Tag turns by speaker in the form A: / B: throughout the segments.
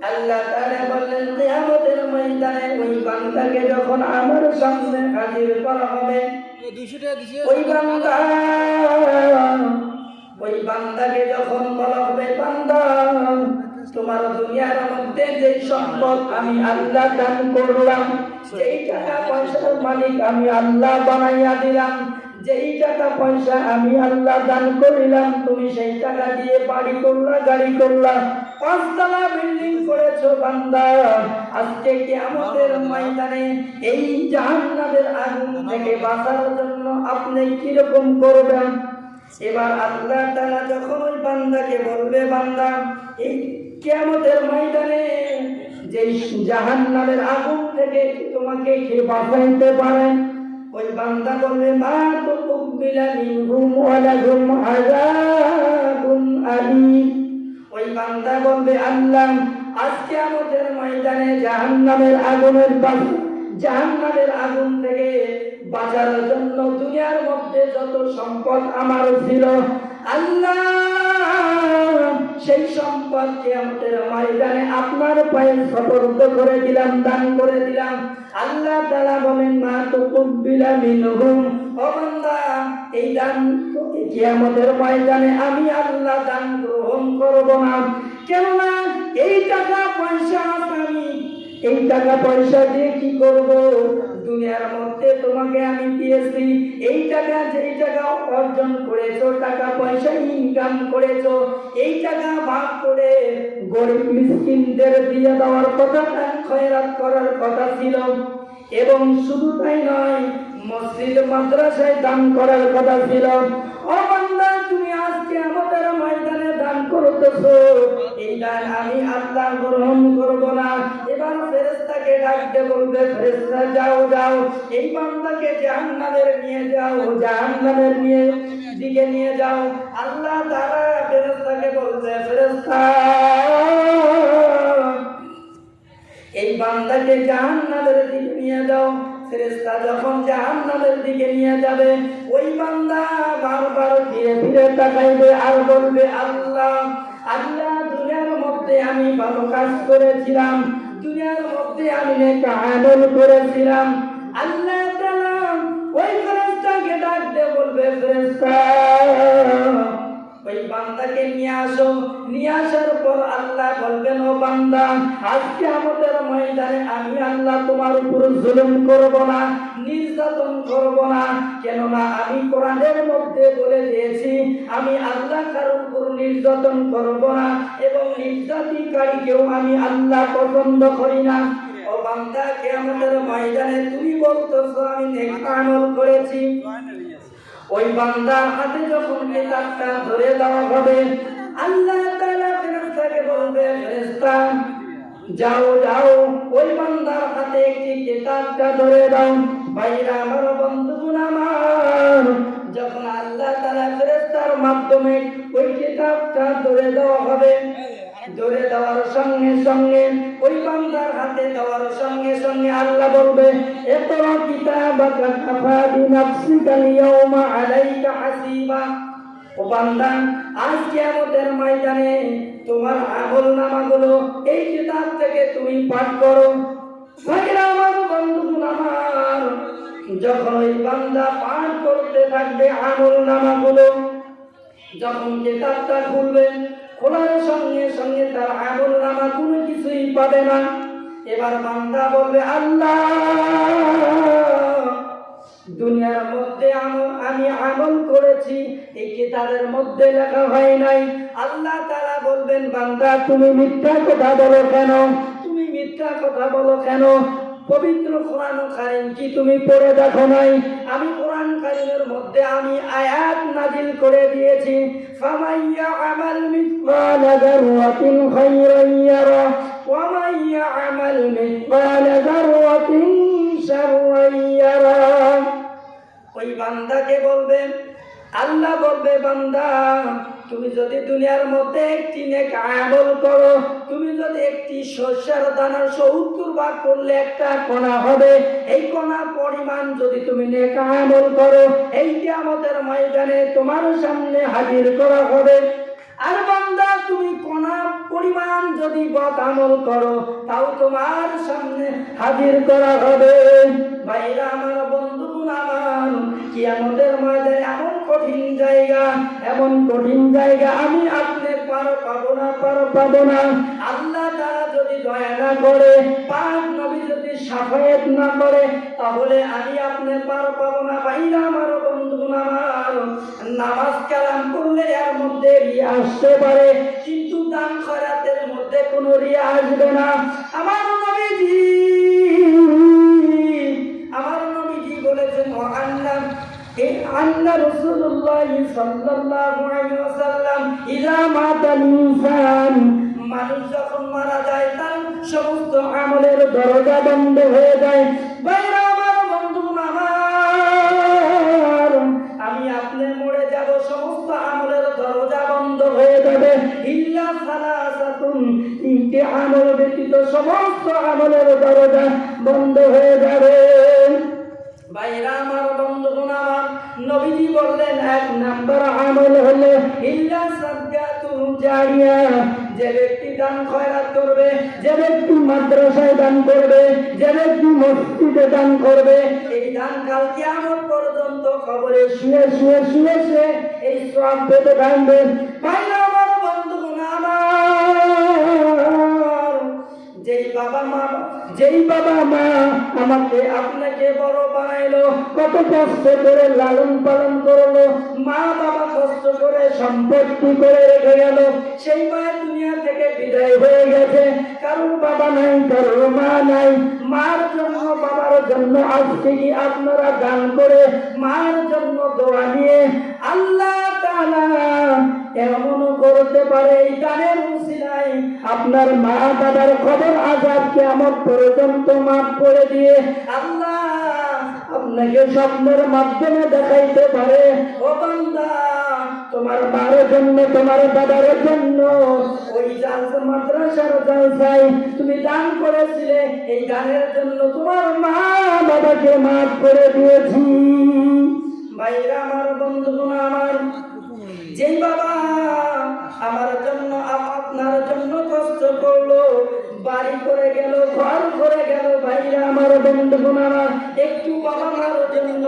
A: আল্লাহ তাআলা বললেন কিয়ামতের ময়দানে ওই বান্দাকে যখন আমার সামনে হাজির করা হবে ওই বান্দা ওই বান্দাকে যখন বলা হবে বান্দা তোমার দুনিয়ার মধ্যে যে সম্পদ আমি আল্লাহ দান করলাম যেই টাকা পয়সার মালিক আমি আল্লাহ বানাইয়া দিলাম যেই টাকা পয়সা আমি আল্লাহ দান করিলাম, তুমি সেই টাকা দিয়ে বাড়ি করলা, গাড়ি করলা। পাঁচতলা বিল্ডিং করেছ বান্দা। আজকে কি আমাদের ময়দানে এই জাহান্নামের আগুন থেকে বাঁচার জন্য আপনি কীরকম করবেন? এবার আল্লাহ তাআলা যখন ওই বান্দাকে বলবে, বান্দা, এই কিয়ামতের ময়দানে যে জাহান্নামের আগুন থেকে তোমাকে কে বাঁচাইতে পারে? ওই বান্দা বলবে মা তো কুবিলা মিনহুম ওয়ালাহুম আযাবুন আলীম। ওই বান্দা বলবে, আল্লাহ, আজকে আমাদের ময়দানে জাহান্নামের আগুনের পাশে জাহান্নামের আগুন থেকে বাঁচার জন্য দুনিয়ার মধ্যে যত সম্পদ আমার ছিল, আল্লাহ, সেই সম্পদকে আমাদের ময়দানে আপনার পায়ে সতর্ক করে দিলাম, দান করে দিলাম। আল্লাহ তালা বলেন, মা তো কুবিলা মিনহুম। ও বান্দা, এই দান কি আমাদের ময়দানে আমি আল্লাহ দান গ্রহণ করব না। কেননা এই টাকা পয়সা আমি, এই টাকা পয়সা দিয়ে কি করব? দুনিয়ার মধ্যে তোমাকে আমি দিয়েছি। এই টাকা যেই টাকা অর্জন করেছ, টাকা পয়সা ইনকাম করেছ, এই টাকা ভাগ করে গরিব মিসকিনদের দিয়ে দেওয়ার কথা খয়রাত করার কথা ছিল। এবং শুধু তাই নয়, মসজিদ, মাদ্রাসায় দান করার কথা ছিল। ও তুমি আজকে আমাদের ময়দানে দান করতেছো। এই দান আমি আল্লাহ গ্রহণ করব না। এবার ফেরেশতাকে ডাকতে বলবে ফেরেশতা যাও যাও। এই বান্দাকে জাহান্নামের নিয়ে যাও, জাহান্নামের নিয়ে দিকে নিয়ে যাও। আল্লাহ তাআলা ফেরেশতাকে বলবে ফেরেশতা, এই বান্দাকে জাহান্নামের দিকে নিয়ে যাও। ফেরেশতা যখন জাহান্নামের দিকে নিয়ে যাবে, ওই বান্দা বারবার ফিরে ফিরে তাকাইবে আর বলবে, আল্লাহ আল্লাহ, দুনিয়ার মধ্যে আমি ভালো কাজ করেছিলাম। দুনিয়ার মধ্যে আমি নেক আমল করেছিলাম। আল্লাহ তাআলা ওই ফেরেশতাকে ডাকতে বলবে, ফেরেশতা, ওই বান্দাকে নিয়ে আসো। নিয়ে আসার পর আল্লাহ বলবেন, ও বান্দা, আজকে আমাদের ময়দানে আমি আল্লাহ তোমার উপর জুলুম করব না। নির্যাতন করব না। কেননা আমি কোরআনের মধ্যে বলে দিয়েছি, আমি আল্লাহ কারোর উপর নির্যাতন করব না এবং নির্যাতিকারীকেও আমি আল্লাহ পছন্দ করি না। ও বান্দা আমাদের ময়দানে তুমি বলতেছো, আমি নেক আমল করেছি। ওই বান্দার হাতে যখন কিতাবটা ধরে দেওয়া হবে, আল্লাহ তাআলা ফেরেশতাকে বলবে, ফেরেশতা, যাও যাও। ওই বান্দার হাতে একটি কিতাবটা ধরে দাও। ভাইরা আমার বন্ধুগণ আমার, যখন আল্লাহ তাআলা ফেরেশতার মাধ্যমে ওই কিতাবটা ধরে দেওয়া হবে, ধরে দেওয়ার সঙ্গে সঙ্গে ওই বান্দার হাতে দেওয়ার সঙ্গে সঙ্গে আল্লাহ বলবে এতরা কিতাবাকা কাফা বিনাফসিকা লিয়াউমা আলাইকা হাসিবা। ও বান্দা আজকে আমাদের ময়দানে তোমার আমল নামাগুলো এই কিতাব থেকে তুমি পাঠ করো। আমার বন্ধুগণ আমার যখন ওই বান্দা পাঠ করতে থাকবে আমল নামাগুলো, যখন কিতাবটা খুলবেন খোলার সঙ্গে সঙ্গে তার আমল নামা কোনো কিছুই পাবে না। এবার বান্দা বলবে, আল্লাহ, দুনিয়ার মধ্যে আমি আমল করেছি, এই কিতাবের মধ্যে লেখা হয় নাই। আল্লাহ তারা বলবেন, বান্দা, তুমি মিথ্যা কথা বলো কেন? তুমি মিথ্যা কথা বলো কেন? পবিত্র কোরআন কারিম কি তুমি পড়ে দেখো নাই? আমি কোরআন কারিমের মধ্যে আমি আয়াত নাজিল করে দিয়েছি। ফামাইয়া আমাল মিথকাল যাররাতিন খায়রান ইয়ারা, ওয়া মাইয়া আমাল মিথকাল যাররাতিন শাররান ইয়ারা। ওই বান্দাকে বলবেন আল্লাহ বলবে, বান্দা তুমি যদি দুনিয়ার মধ্যে একটি নেক আমল করো, তুমি যদি একটি শস্যের দানার সত্তর ভাগ করলে একটা কণা হবে। এই কণা পরিমাণ যদি তুমি নেক আমল করো এইটি আমাদের ময়দানে তোমার সামনে হাজির করা হবে। আর বান্দা, তুমি কোনা পরিমাণ যদি বদ আমল করো, তাও তোমার সামনে হাজির করা হবে। ভাইরা, আমার বন্ধু, আমার কিয়ামতের মাঝে এমন কঠিন জায়গা, এমন কঠিন জায়গা আমি আপনি পার পাবো না, পার পাবো না। আল্লাহ তারা যদি দয়া না করে, পাক নবী যদি সাফায়াত না করে, তাহলে আমি আপনি পার পাবো না। ভাইরা আমার বন্ধুগুলো আমার, নামাজ কালাম করলে এর মধ্যে রিয়া আসতে পারে, কিন্তু দান খরাতের মধ্যে কোনো রিয়া আসবে না। আমার নবীজি আন্না রাসূলুল্লাহ সাল্লাল্লাহু আলাইহি ওয়াসাল্লাম ইযা মাতাল ইনসান, মানুষ যখন মারা যায়, তার সমস্ত আমলের দরজা বন্ধ হয়ে যায়। বাইরে আমার বন্ধু আমার, আমি আপনি মরে যাব, সমস্ত আমলের দরজা বন্ধ হয়ে যাবে। ইল্লা সালাসাতুন, তিনটি আমল ব্যতীত সমস্ত আমলের দরজা বন্ধ হয়ে যাবে। আমার আমার নবীজি বললেন, এক নাম্বার আমল হলো ইল্লা সাদকাতু জারিয়া। যে ব্যক্তি দান খয়রাত করবে, যে ব্যক্তি মাদ্রাসায় দান করবে, যে ব্যক্তি মসজিদে দান করবে, এই দান কাল কিয়ামত পর্যন্ত খবরে শুয়ে শুয়ে শুয়ে এই সব পেতে থাকবে ভাইরা যেই বাবা মা, যেই বাবা মা আমাকে আপনাকে বড় বানাইলো, কত কষ্ট করে লালন পালন করল, মা বাবা কষ্ট করে সম্পত্তি করে রেখে গেল। সেই মায়ের দুনিয়া থেকে বিদায় হয়ে গেছে। কারোর বাবা নাই কারোর মা নাই। মার জন্য, বাবার জন্য আজকে কি আপনারা দান করে মার জন্য দোয়া নিয়ে আল্লাহ এমনও করতে পারে, এই দানের উসিলায় আপনার মা বাবার খবর আজাদ কেমন পর্যন্ত মাফ করে দিয়ে আল্লাহ আপনাকে স্বপ্নের মাধ্যমে দেখাইতে পারে। ও বান্দা, তোমার মার জন্য, তোমার বাবার জন্য ওই জালসা মাদ্রাসার জালসায় তুমি দান করেছিলে, এই দানের জন্য তোমার মা বাবাকে মাফ করে দিয়েছি। ভাইরা, আমার বন্ধুগণ, আমার যেই বাবা, আমার জন্য, আপনার জন্য কষ্ট করল। বাড়ি করে গেল, ঘর করে গেল। ভাইরা, আমার বন্ধুগণ আমার একটু বাবা মার জন্য,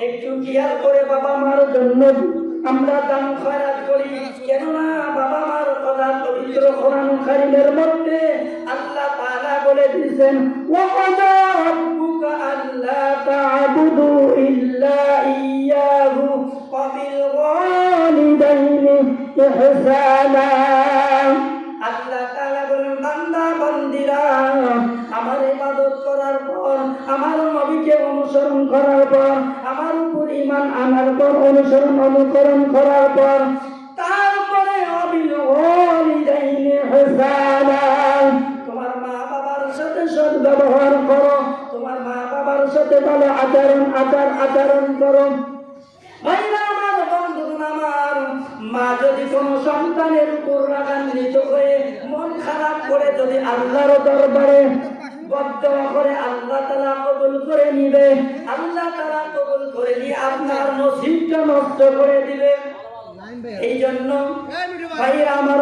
A: একটু কেয়ার করে বাবা মার জন্য আমরা দান খয়রাত করি। কেননা বাবা মার কথা পবিত্র কোরআন মধ্যে আল্লাহ তাআলা বলে দিয়েছেন ওয়াকাদা রাব্বুকা আল্লা তা'বুদু ইল্লা ইহসানা আল্লাহ তাআলা বলেন, বান্দা, বান্দিরা, আমার ইবাদত করার পর, আমার নবীকে অনুসরণ করার পর, আমার উপর ঈমান আনার পর, অনুসরণ, অনুকরণ করার পর, তারপরে অবিল ওয়ালিদাইনি ইহসানা তোমার মা মা বাবার সাথে ভালো আচরণ, আচার, আচরণ করো। মা যদি কোনো সন্তানের উপর রাগান্বিত হয়ে মন খারাপ করে যদি আল্লাহর দরবারে করে, আল্লাহ তালা করে নিবে। আল্লাহ তালা করে নিয়ে আপনার নষ্ট করে দিবে। এই জন্য আমার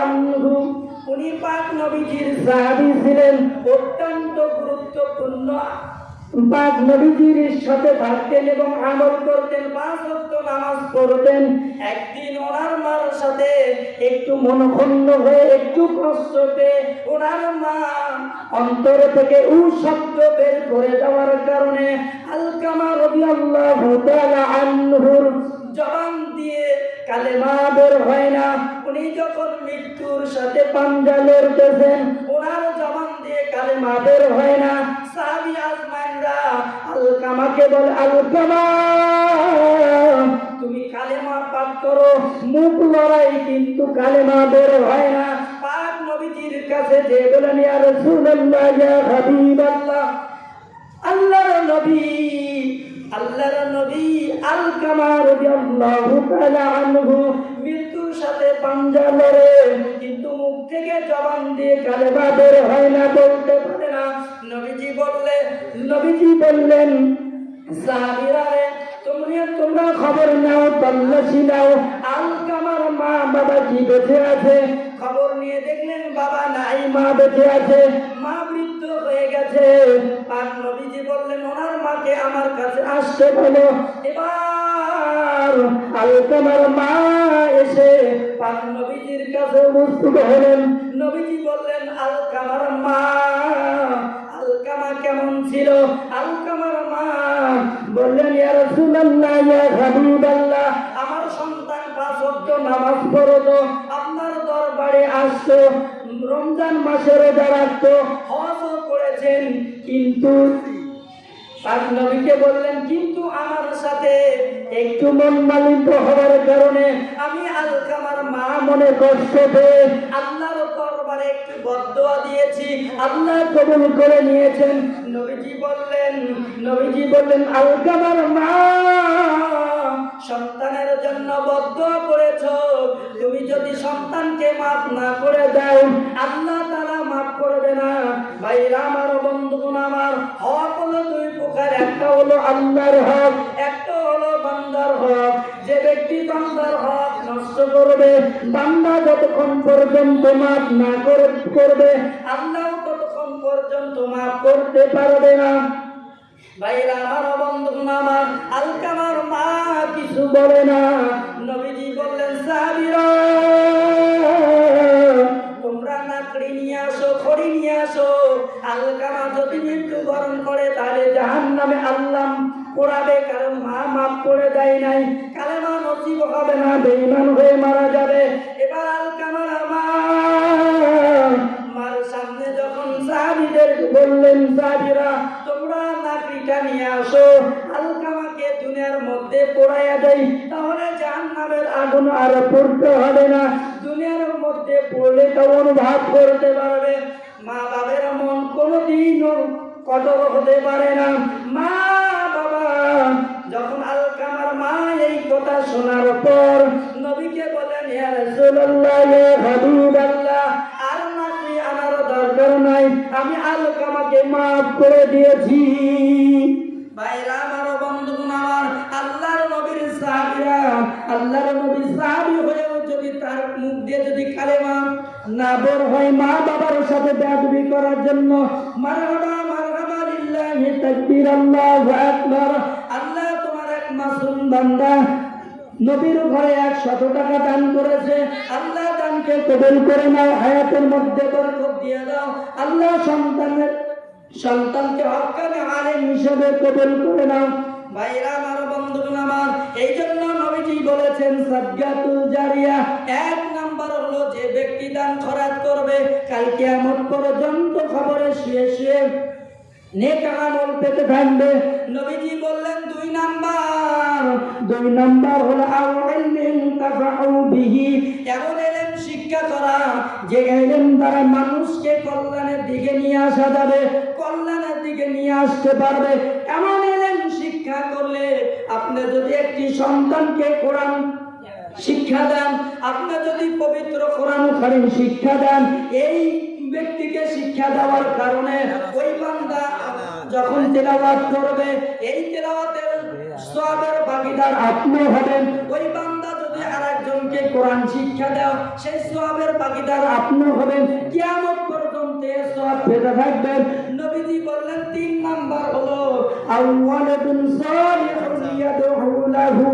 A: আনহু, উনি পাক নবীজির সাহাবী ছিলেন। অত্যন্ত গুরুত্বপূর্ণ পাক নবীজির সাথে থাকতেন এবং আমল করতেন, পাঁচ ওয়াক্ত নামাজ পড়তেন। একদিন ওনার মার সাথে একটু মনক্ষুণ্ণ হয়ে, একটু কষ্ট পেয়ে ওনার মা অন্তর থেকে উ শব্দ বের করে দেওয়ার কারণে আলকামা রাদিয়াল্লাহু তাআলা আনহুর জবান দিয়ে কালেমা বের হয় না। উনি যখন মৃত্যুর সাথে পাঞ্জা লড়তেছেন, ওনার জবান দিয়ে কালেমা বের হয় না। সাহাবী আজমাইনরা তুমি কালেমা পাঠ করো, মুখ লড়াই কিন্তু কালেমা বের হয় না। পাক নবীজির কাছে যে বলেন, ইয়া রাসূলুল্লাহ, ইয়া আল্লাহর নবী আল্লাহর নবী আল কামা রাদিয়াল্লাহু তাআলা আনহু, মৃত্যুর সাথে পাঞ্জা লড়ে, কিন্তু মুখ থেকে জবান দিয়ে কালেমা বের হয় না বলতে পারে নবীজি বললে নবীজি বললেন সাহাবীরা তোমরা তোমরা খবর নাও তল্লাশি নাও। আলকামার মা বাবা কি বেঁচে আছে। খবর নিয়ে দেখলেন বাবা নাই মা বেঁচে আছে। মা মৃত্যু হয়ে গেছে। আর নবীজি বললেন ওনার মাকে আমার কাছে আসতে বলো। এবার আলকামার মা এসে পাক নবীজির কাছে উপস্থিত হলেন। নবীজি বললেন আলকামার মা কেমন ছিল? আলকামার মা বললেন আমার সন্তান আপনার দরবারে আসতো, রমজান হজও করেছেন, কিন্তু বললেন, কিন্তু আমার সাথে একটু মন মালিন্য হওয়ার কারণে আমি আলকামার মা মনে কষ্ট পেয়ে আল্লাহর দরবারে একটু দিয়েছি। আল্লাহ কবুল করে নিয়েছেন। নবীজি বললেন নবীজি বললেন আলকামার মা, সন্তানের জন্য বদদোয়া করেছ। তুমি যদি সন্তানকে মাফ না করে দাও, আল্লাহ তারা মাফ করবে না। ভাইরা আমার, বন্ধুগণ আমার, হক হলো দুই প্রকার। একটা হলো আল্লাহর হক, একটা হলো বান্দার হক। যে ব্যক্তি বান্দার হক নষ্ট করবে, বান্দা যতক্ষণ পর্যন্ত মাফ না করে- করবে, আল্লাহ ততক্ষণ পর্যন্ত মাফ করতে পারবে না। ভাইরা আমার বন্ধু মা কিছু বলে না। তোমরা নিয়ে আসো নিয়ে আসো। যদি করে, তাহলে নামে আল্লাহ পোড়াবে কারণ মা মাফ করে দেয় নাই। কালেমা নসিব হবে না বেইমান হয়ে মারা যাবে। এবার আলকামার মা মার সামনে যখন সাহাবীদের বললেন, সাহাবীরা, তোমরা নাকড়িটা নিয়ে আসো। আলকামাকে দুনিয়ার মধ্যে পোড়াইয়া দেই, তাহলে জাহান্নামের আগুন আর পড়তে হবে না। দুনিয়ার মধ্যে পড়লে তা অনুভব করতে পারবে। মা বাবের মন কোনোদিনও কঠোর হতে পারে না। মা যখন আলকামার মা এই কথা শোনার পর নবীকে বলেন, ইয়া রাসূলুল্লাহ, ইয়া হাবিবাল্লাহ, আর নাকি আনার দরকার নাই, আমি আলকামাকে মাফ করে দিয়েছি। ভাইরা, আমার বন্ধুগণ, আমার আল্লাহর নবীর সাহাবীরা, আল্লাহর নবীর সাহাবী হয়েও যদি তার মুখ দিয়ে যদি কালেমা না বের হয় মা বাবার সাথে বেয়াদবি করার জন্য, মারহাবা মারহাবা লিল্লাহি তাকবীর আল্লাহু আকবার। বান্দা, নবীর ঘরে এক শত টাকা দান করেছে। আল্লাহ দানকে কবুল করে নাও, হায়াতের মধ্যে বরকত দিয়ে দাও। আল্লাহ সন্তানের, সন্তানকে হকানে আলেম হিসেবে কবুল করে নাও। ভাইরা, আমার বন্ধুগণ আমার এই জন্য নবীজি বলেছেন, সাজ্জাতুল জারিয়া এক নাম্বার হলো যে ব্যক্তি দান খরাজ করবে, কাল কিয়ামত পর্যন্ত খবরে শুয়ে শুয়ে পেতে থাকবে। নবীজি বললেন, দুই নাম্বার। দুই নাম্বার হলো এমন শিক্ষা করা যে মানুষকে কল্যাণের দিকে নিয়ে আসা যাবে, কল্যাণের দিকে নিয়ে আসতে পারবে। এমন এলেম শিক্ষা করলে আপনি যদি একটি সন্তানকে কোরআন শিক্ষা দেন, আপনি যদি পবিত্র কোরআন শিক্ষা দেন, এই ব্যক্তিকে শিক্ষা দেওয়ার কারণে ওই বান্দা যখন তেলাওয়াত করবে, এই তেলাওয়াতের সবের ভাগীদার আপনি হবেন। ওই বান্দা যদি আরেকজনকে কোরআন শিক্ষা দাও সেই সবের ভাগীদার আপনি হবেন। কিয়ামত পর্যন্ত এর সব পেতে থাকবেন নবীজি বললেন, তিন নাম্বার হলো আউয়ালাদুন সালিহুন ইয়াদউ লাহু।